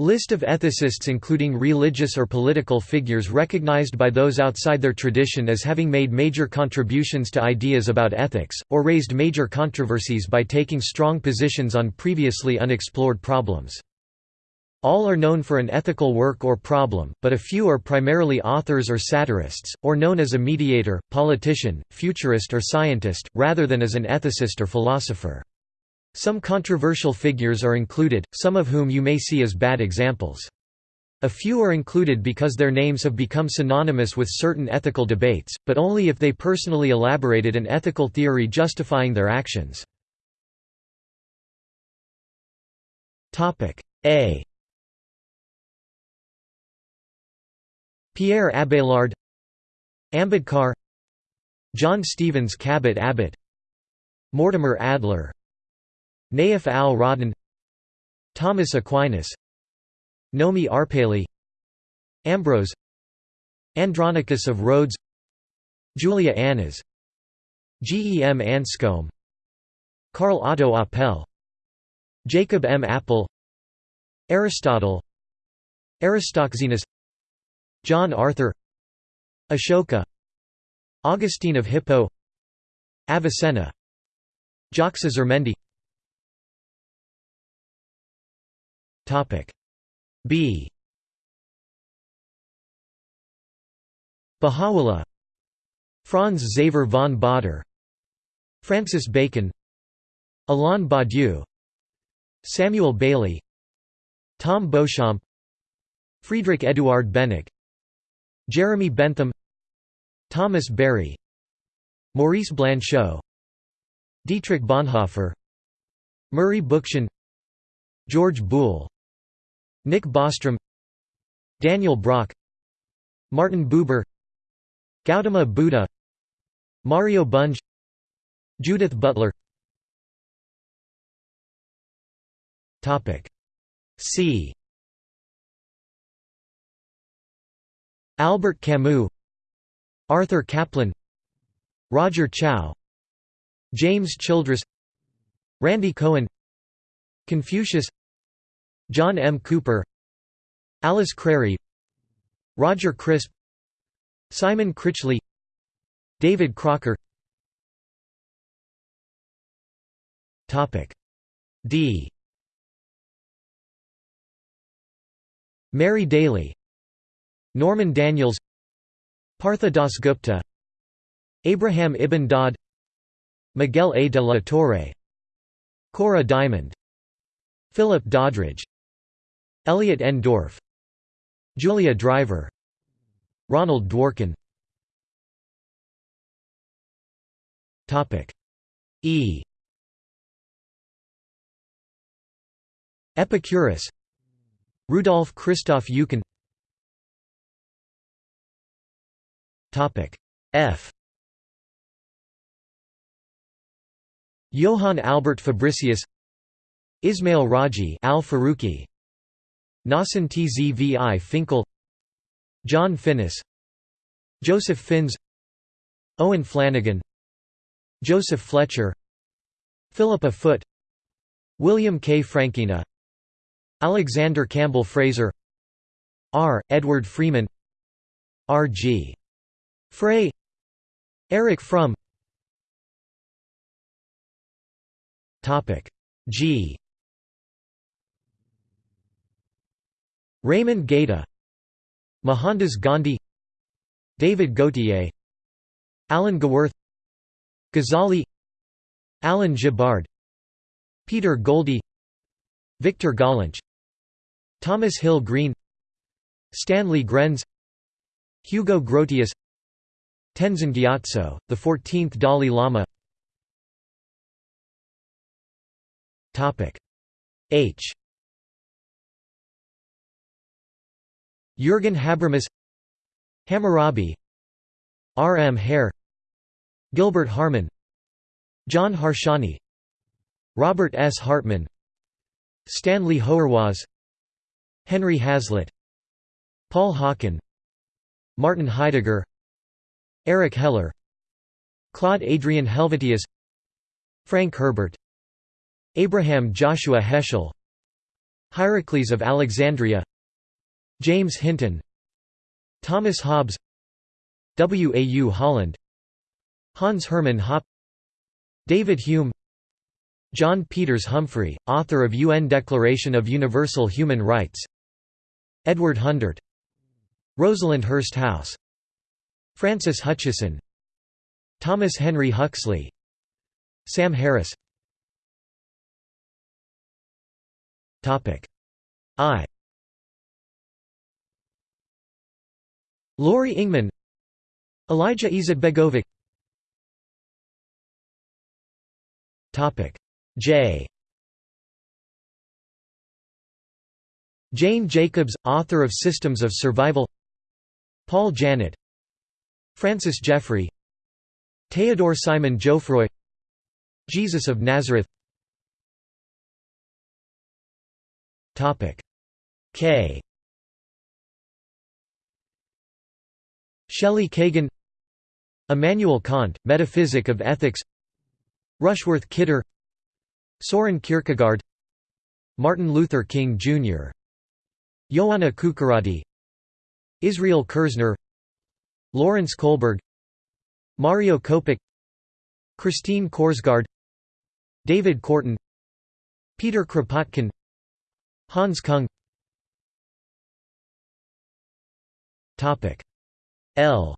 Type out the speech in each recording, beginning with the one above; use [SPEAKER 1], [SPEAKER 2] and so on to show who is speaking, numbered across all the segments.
[SPEAKER 1] List of ethicists including religious or political figures recognized by those outside their tradition as having made major contributions to ideas about ethics, or raised major controversies by taking strong positions on previously unexplored problems. All are known for an ethical work or problem, but a few are primarily authors or satirists, or known as a mediator, politician, futurist or scientist, rather than as an ethicist or philosopher. Some controversial figures are included, some of whom you may see as bad examples. A few are included because their names have become synonymous with certain ethical debates, but only if they personally elaborated an ethical theory justifying their actions. A Pierre Abelard Ambedkar John Stevens Cabot Abbott Mortimer Adler Nayef Al-Rodhan Thomas Aquinas Nomy Arpaly Ambrose Andronicus of Rhodes Julia Annas G. E. M. Anscombe Karl Otto Apel Jacob M. Appel Aristotle Aristoxenus John Arthur Ashoka Augustine of Hippo Avicenna Jacques Azurmendi B. Baha'u'llah. Franz Xaver von Baader Francis Bacon. Alain Badiou. Samuel Bailey Tom Beauchamp. Friedrich Eduard Beneke Jeremy Bentham. Thomas Berry. Maurice Blanchot. Dietrich Bonhoeffer. Murray Bookchin George Boole Nick Bostrom Daniel Brock Martin Buber Gautama Buddha Mario Bunge Judith Butler. C. Albert Camus Arthur Caplan Roger Chow James Childress Randy Cohen Confucius John M. Cooper Alice Crary Roger Crisp Simon Critchley David Crocker D Mary Daly Norman Daniels Partha Dasgupta Abraham ibn Daud Miguel A. de la Torre Cora Diamond Philip Doddridge Elliot N. Dorff Julia Driver Ronald Dworkin. E. Epicurus Rudolf Christoph Eucken. F. Johann Albert Fabricius Ismail Raji Al Nassim Tzvi Finkel John Finnis Joseph Fins Owen Flanagan Joseph Fletcher Philippa Foot William K. Frankena Alexander Campbell Fraser R. Edward Freeman R. G. Frey Erich Fromm G Raymond Gaita Mohandas Gandhi David Gauthier Alan Gewirth Ghazali Alan Gibbard Peter Goldie Victor Gollancz Thomas Hill Green Stanley Grenz Hugo Grotius Tenzin Gyatso, the 14th Dalai Lama. H Jürgen Habermas Hammurabi R. M. Hare Gilbert Harman John Harsanyi Robert S. Hartman Stanley Hauerwas Henry Hazlitt Paul Hawken Martin Heidegger Eric Heller Claude Adrian Helvetius Frank Herbert Abraham Joshua Heschel Hierocles of Alexandria James Hinton Thomas Hobbes W. A. U. Holland Hans Hermann Hoppe David Hume John Peters Humphrey, author of UN Declaration of Universal Human Rights Edward Hundert Rosalind Hursthouse Francis Hutcheson Thomas Henry Huxley Sam Harris I Lori Ingman Alija Izetbegovic J. Jane Jacobs, author of Systems of Survival. Paul Janet. Francis Jeffrey. Theodore Simon Jouffroy. Jesus of Nazareth. K Shelley Kagan Immanuel Kant, Metaphysic of Ethics Rushworth Kidder Soren Kierkegaard Martin Luther King, Jr. Ioanna Kuçuradi Israel Kirzner Lawrence Kohlberg Mario Kopić Christine Korsgaard David Korten Peter Kropotkin Hans Kung L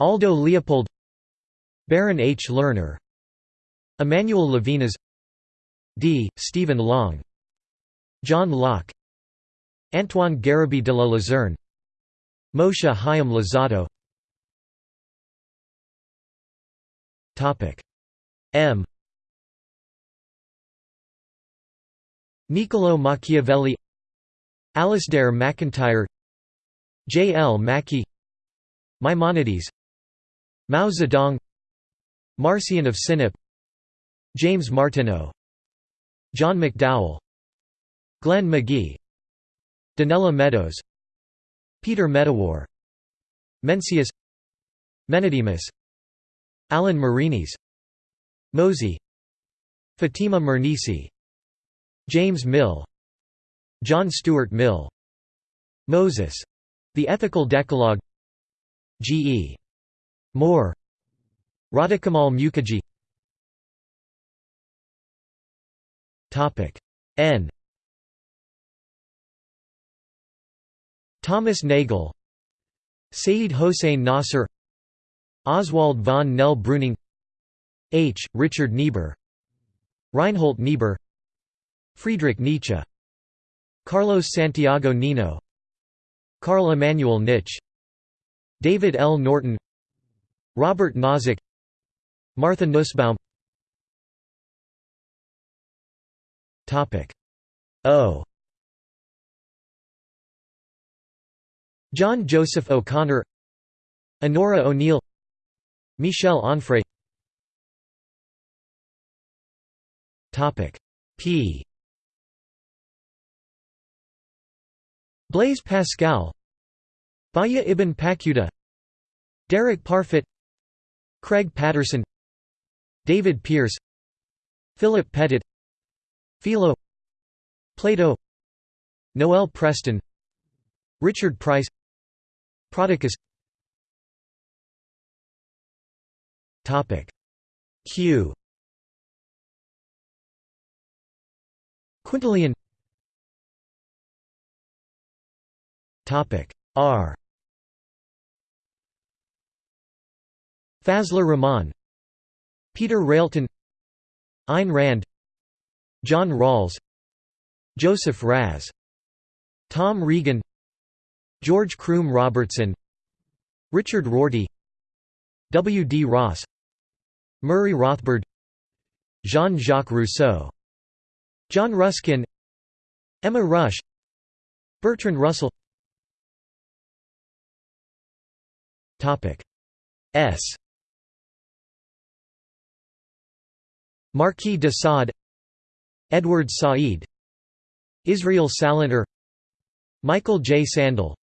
[SPEAKER 1] Aldo Leopold Barron H. Lerner Emmanuel Levinas D. Stephen Long John Locke Antoine Garibay de la Luzerne Moshe Chaim Luzzatto M Niccolo Machiavelli Alasdair MacIntyre J. L. Mackie Maimonides Mao Zedong Marcion of Sinop James Martineau John McDowell Glenn McGee Donella Meadows Peter Medawar Mencius Menedemus Alan Marinis Mosey Fatima Mernissi James Mill John Stuart Mill. Moses. The Ethical Decalogue. G. E. Moore. Radhakamal Mukherjee. N. Thomas Nagel. Saeed Hossein Nasser. Oswald von Nell-Breuning. H. Richard Niebuhr. Reinhold Niebuhr. Friedrich Nietzsche Carlos Santiago Nino Carl Emanuel Nitzsch David L. Norton Robert Nozick Martha Nussbaum. O. John Joseph O'Connor Onora O'Neill Michel Onfray. P Blaise Pascal Bahya ibn Paquda Derek Parfit Craig Patterson David Pearce Philip Pettit Philo Plato Noel Preston Richard Price Prodicus. Topic. Q. Quintilian R Fazlur Rahman Peter Railton Ayn Rand John Rawls Joseph Raz Tom Regan George Croom Robertson Richard Rorty W. D. Ross Murray Rothbard Jean-Jacques Rousseau John Ruskin Emma Rush Bertrand Russell S Marquis de Sade Edward Said Israel Salanter Michael J. Sandel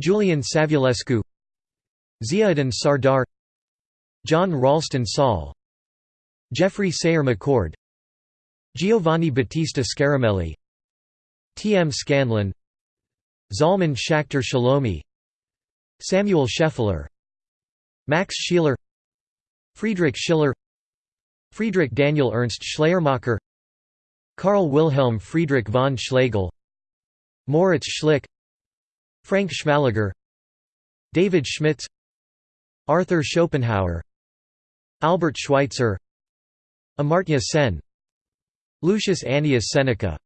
[SPEAKER 1] Julian Savulescu Ziauddin Sardar John Ralston Saul Geoffrey Sayre-McCord Giovanni Battista Scaramelli T. M. Scanlon Zalman Schachter Shalomi Samuel Scheffler Max Scheler Friedrich Schiller Friedrich Daniel Ernst Schleiermacher Karl Wilhelm Friedrich von Schlegel Moritz Schlick Frank Schmalleger David Schmidtz Arthur Schopenhauer Albert Schweitzer Amartya Sen Lucius Annius Seneca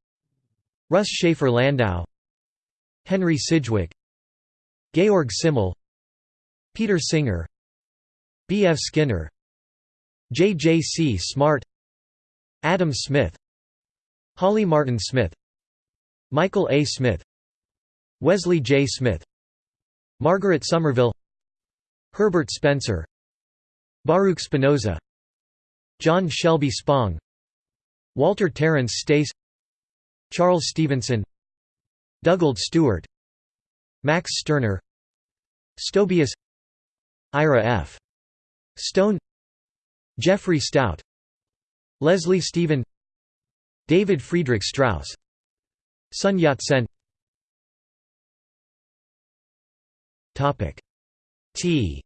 [SPEAKER 1] Russ Shafer Landau Henry Sidgwick Georg Simmel Peter Singer B. F. Skinner J. J. C. Smart Adam Smith Holly Martin Smith Michael A. Smith Wesley J. Smith Margaret Somerville Herbert Spencer Baruch Spinoza John Shelby Spong Walter Terence Stace Charles Stevenson Dugald Stewart Max Stirner Stobaeus Ira F. Stone Jeffrey Stout Leslie Stephen David Friedrich Strauss Sun Yat-sen. T.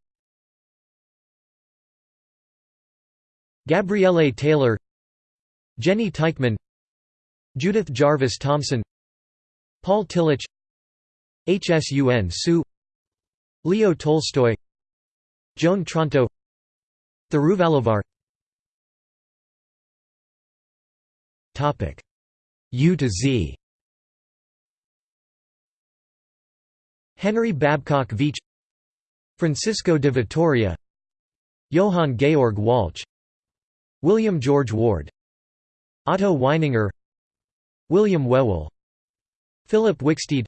[SPEAKER 1] Gabriele Taylor Jenny Teichman Judith Jarvis Thomson Paul Tillich Hsun Tzu Leo Tolstoy. Joan Tronto. Thiruvalluvar U to Z. Henry Babcock Veatch Francisco de Vitoria. Johann Georg Walch William George Ward. Otto Weininger. William Whewell Philip Wicksteed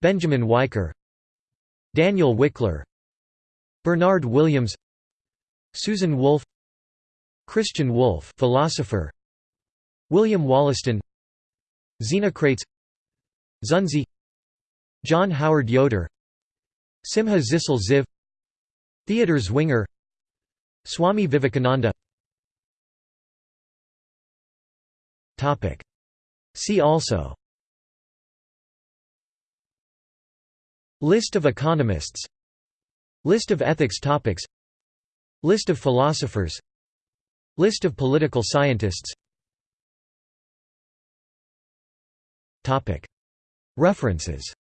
[SPEAKER 1] Benjamin Weicker Daniel Wikler Bernard Williams Susan Wolf Christian Wolff philosopher William Wollaston Xenocrates Xunzi John Howard Yoder Simha Zissel Ziv Theodor Zwinger Swami Vivekananda. See also List of economists. List of ethics topics. List of philosophers. List of political scientists. References